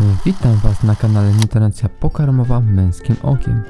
Witam Was na kanale Nutricja Pokarmowa Męskim Okiem.